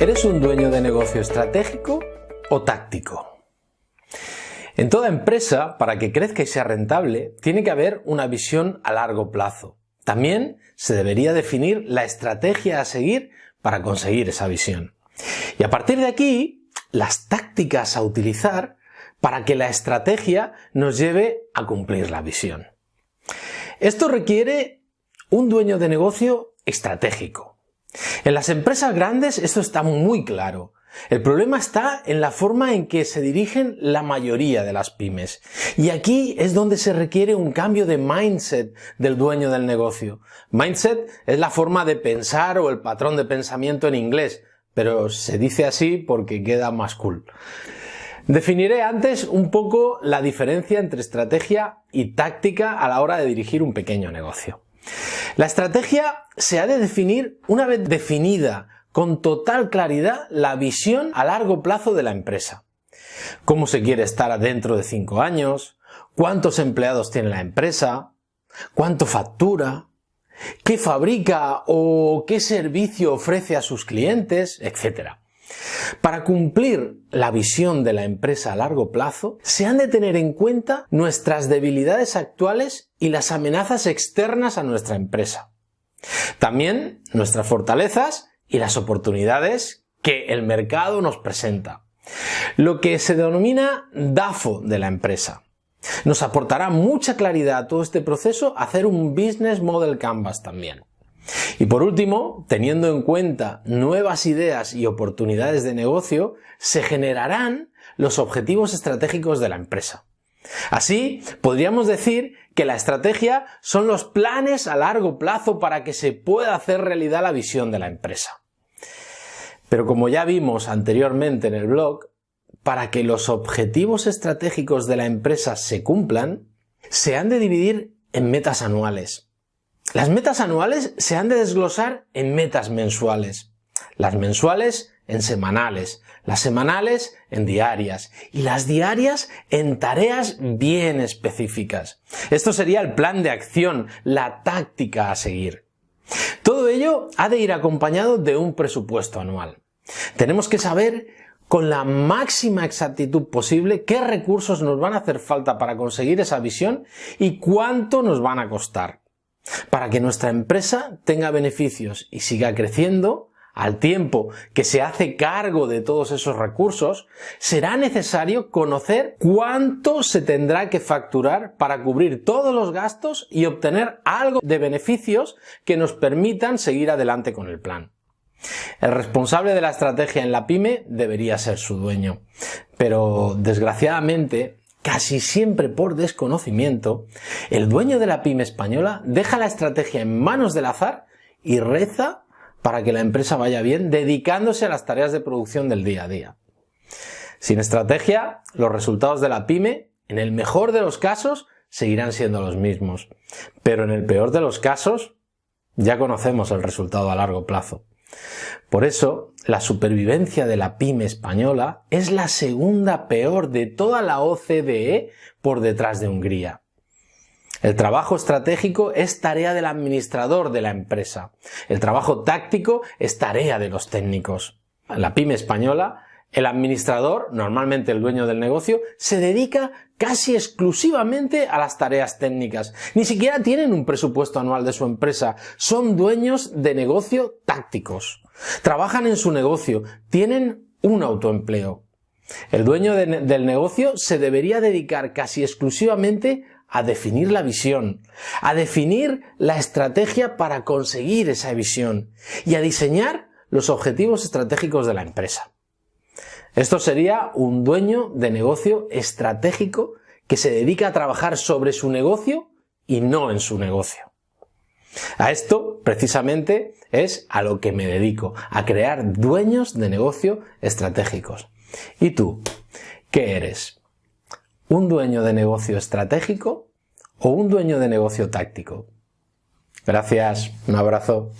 ¿Eres un dueño de negocio estratégico o táctico? En toda empresa, para que crezca y sea rentable, tiene que haber una visión a largo plazo. También se debería definir la estrategia a seguir para conseguir esa visión. Y a partir de aquí, las tácticas a utilizar para que la estrategia nos lleve a cumplir la visión. Esto requiere un dueño de negocio estratégico, en las empresas grandes esto está muy claro. El problema está en la forma en que se dirigen la mayoría de las pymes. Y aquí es donde se requiere un cambio de mindset del dueño del negocio. Mindset es la forma de pensar o el patrón de pensamiento en inglés, pero se dice así porque queda más cool. Definiré antes un poco la diferencia entre estrategia y táctica a la hora de dirigir un pequeño negocio. La estrategia se ha de definir una vez definida con total claridad la visión a largo plazo de la empresa. Cómo se quiere estar dentro de cinco años, cuántos empleados tiene la empresa, cuánto factura, qué fabrica o qué servicio ofrece a sus clientes, etc. Para cumplir la visión de la empresa a largo plazo, se han de tener en cuenta nuestras debilidades actuales y las amenazas externas a nuestra empresa. También nuestras fortalezas y las oportunidades que el mercado nos presenta. Lo que se denomina DAFO de la empresa. Nos aportará mucha claridad a todo este proceso hacer un Business Model Canvas también. Y por último, teniendo en cuenta nuevas ideas y oportunidades de negocio, se generarán los objetivos estratégicos de la empresa. Así, podríamos decir que la estrategia son los planes a largo plazo para que se pueda hacer realidad la visión de la empresa. Pero como ya vimos anteriormente en el blog, para que los objetivos estratégicos de la empresa se cumplan, se han de dividir en metas anuales, las metas anuales se han de desglosar en metas mensuales, las mensuales en semanales, las semanales en diarias y las diarias en tareas bien específicas. Esto sería el plan de acción, la táctica a seguir. Todo ello ha de ir acompañado de un presupuesto anual. Tenemos que saber con la máxima exactitud posible qué recursos nos van a hacer falta para conseguir esa visión y cuánto nos van a costar. Para que nuestra empresa tenga beneficios y siga creciendo, al tiempo que se hace cargo de todos esos recursos, será necesario conocer cuánto se tendrá que facturar para cubrir todos los gastos y obtener algo de beneficios que nos permitan seguir adelante con el plan. El responsable de la estrategia en la pyme debería ser su dueño, pero desgraciadamente casi siempre por desconocimiento, el dueño de la pyme española deja la estrategia en manos del azar y reza para que la empresa vaya bien dedicándose a las tareas de producción del día a día. Sin estrategia, los resultados de la pyme, en el mejor de los casos, seguirán siendo los mismos. Pero en el peor de los casos, ya conocemos el resultado a largo plazo. Por eso, la supervivencia de la pyme española es la segunda peor de toda la OCDE por detrás de Hungría. El trabajo estratégico es tarea del administrador de la empresa. El trabajo táctico es tarea de los técnicos. La pyme española el administrador, normalmente el dueño del negocio, se dedica casi exclusivamente a las tareas técnicas. Ni siquiera tienen un presupuesto anual de su empresa. Son dueños de negocio tácticos. Trabajan en su negocio. Tienen un autoempleo. El dueño del negocio se debería dedicar casi exclusivamente a definir la visión, a definir la estrategia para conseguir esa visión y a diseñar los objetivos estratégicos de la empresa. Esto sería un dueño de negocio estratégico que se dedica a trabajar sobre su negocio y no en su negocio. A esto, precisamente, es a lo que me dedico, a crear dueños de negocio estratégicos. ¿Y tú? ¿Qué eres? ¿Un dueño de negocio estratégico o un dueño de negocio táctico? Gracias, un abrazo.